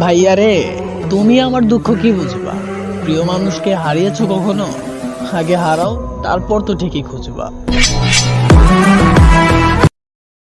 ভাইয়া রে, তুমি আমার দুঃখ কি বুঝবা? প্রিয় মানুষকে হারিয়েছো কখনো? আগে হারাও, তারপর তো ঠিকই খুঁজবা।